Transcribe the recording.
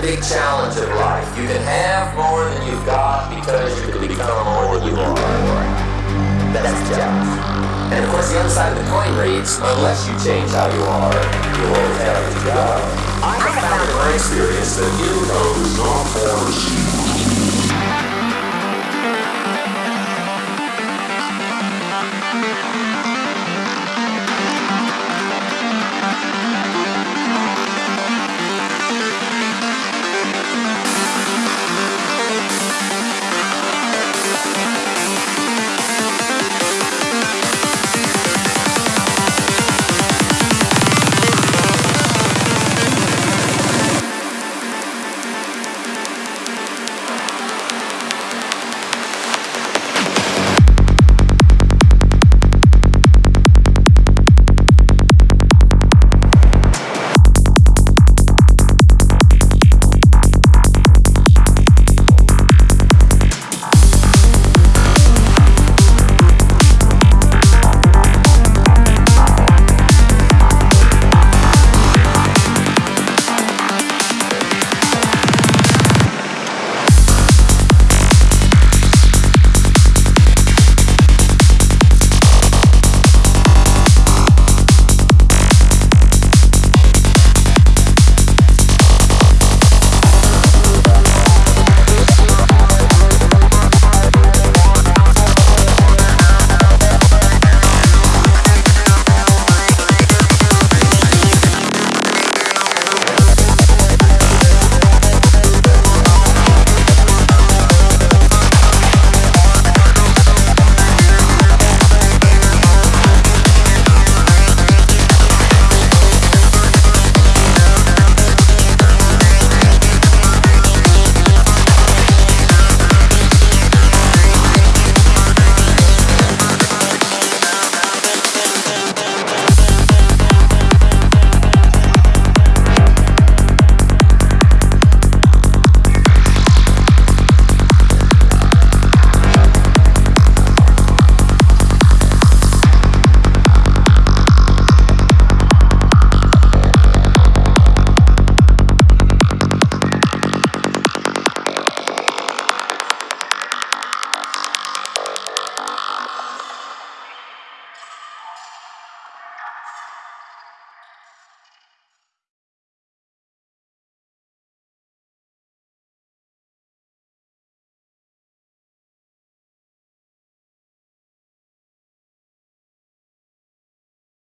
The big challenge of life. You can have more than you've got because you can become more than you are. That's the challenge. And of course, the other side of the coin reads, unless you change how you are, you'll always have to go. I have found in my experience that income is not for hard